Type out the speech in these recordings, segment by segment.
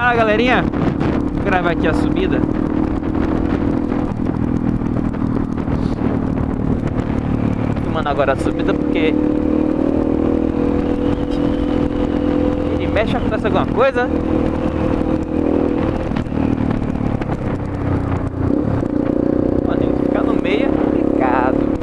Fala galerinha, vou gravar aqui a subida Filmando agora a subida porque Ele mexe acontece alguma coisa Mano, ficar no meio é complicado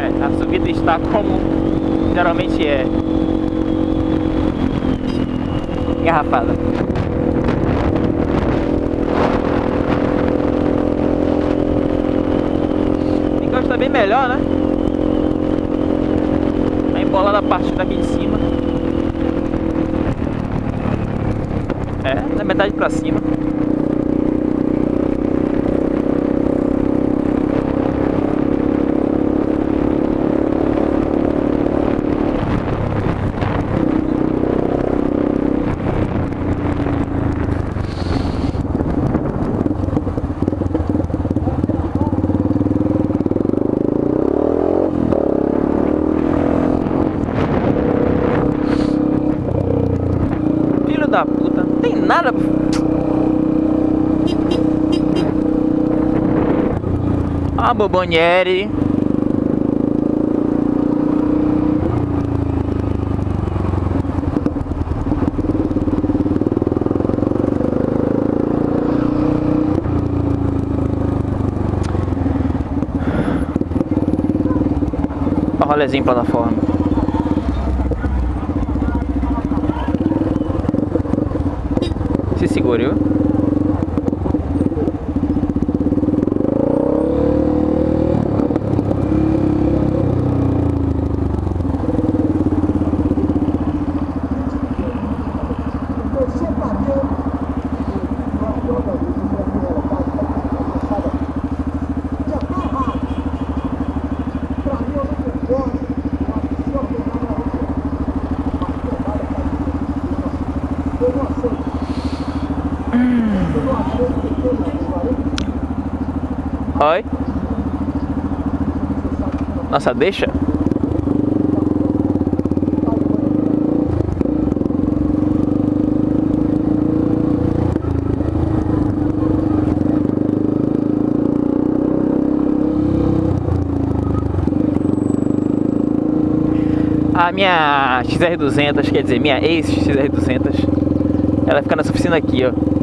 É, como geralmente é. Engarrafada. O está bem melhor, né? A embolada a partir daqui de cima. É, da metade pra cima. Filho da puta, não tem nada. Ah, Bobonieri. Rolezinho plataforma. Se Oi. Nossa, deixa. A minha XR200, quer dizer, minha ex-XR200, ela fica nessa oficina aqui, ó.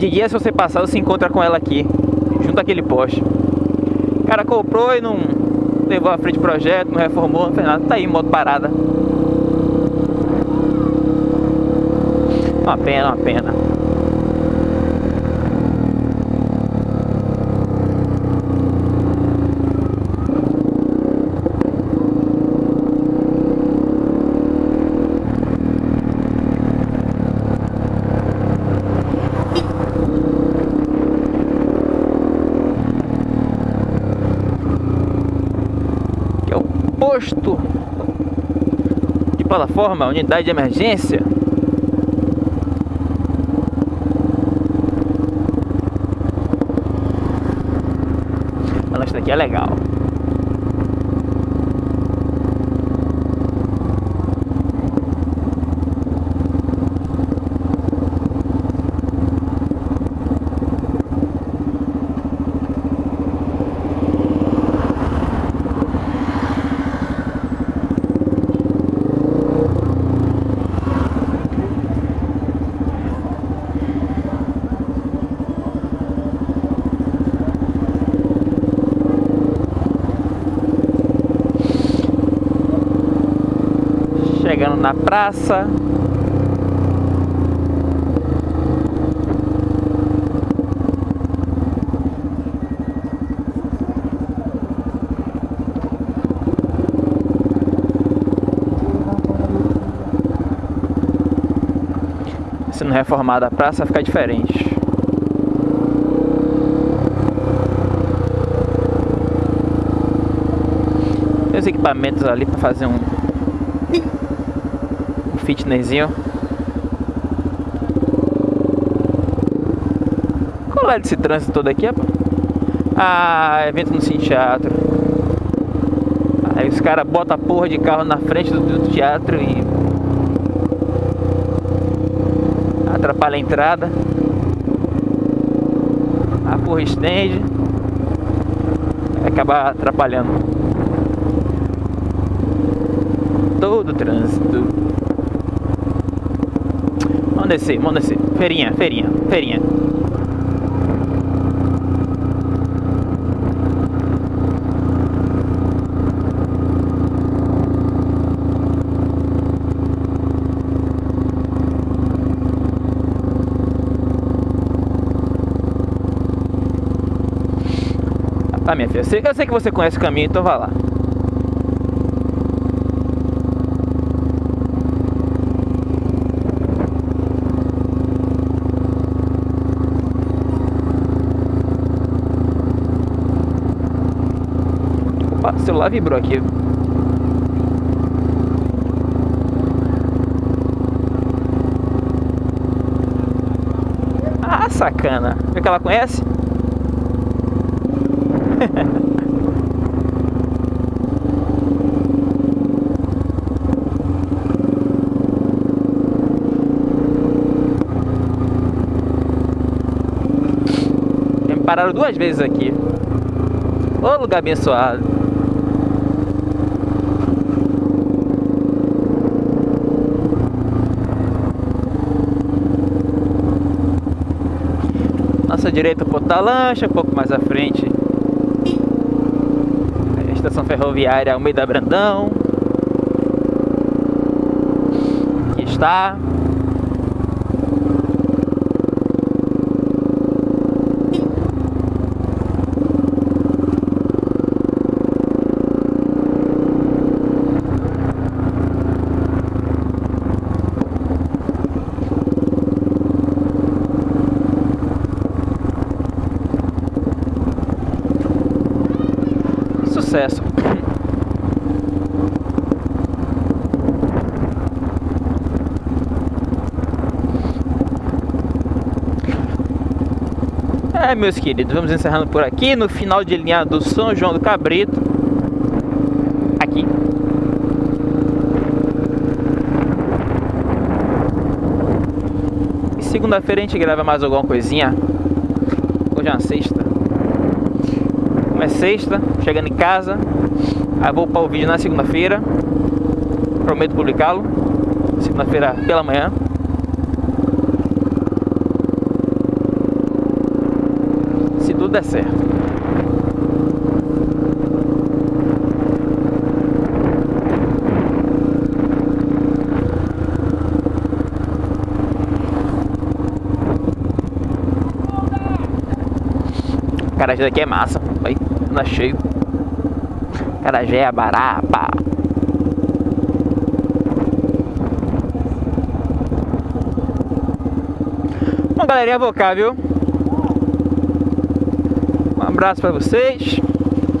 De dia, se você passar, você encontra com ela aqui, junto àquele poste. O cara comprou e não levou à frente o projeto, não reformou, não fez nada. Tá aí, moto parada. Uma pena, uma pena. que é o posto de plataforma, unidade de emergência. Mas isso daqui é legal. Na praça. Sendo reformada a praça, fica diferente. Tem os equipamentos ali para fazer um, fitnessinho. Qual é desse trânsito todo aqui, rapaz? Ah, evento no Cine Teatro. Aí os caras botam a porra de carro na frente do teatro e atrapalha a entrada. A porra estende. Acaba atrapalhando todo o trânsito. Vamos descer, vamos descer. Feirinha, feirinha, feirinha. Ah, minha filha, eu sei que você conhece o caminho, então vá lá. O celular vibrou aqui. Ah, sacana. Vê que ela conhece? Pararam duas vezes aqui. Ô lugar abençoado. Nossa direita Porta Lancha, um pouco mais à frente. A Estação Ferroviária Almeida Brandão. Aqui está É, meus queridos, vamos encerrando por aqui no final de linha do São João do Cabrito. Aqui. E segunda-feira a gente grava mais alguma coisinha. Hoje é uma sexta. É sexta, chegando em casa. Aí vou upar o vídeo na segunda-feira. Prometo publicá-lo. Segunda-feira pela manhã. Se tudo der certo. Cara, isso daqui é massa. Aí, anda cheio. Carajé, Bará, pá. Bom, galerinha, vou cá, viu? Um abraço pra vocês.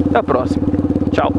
Até a próxima. Tchau.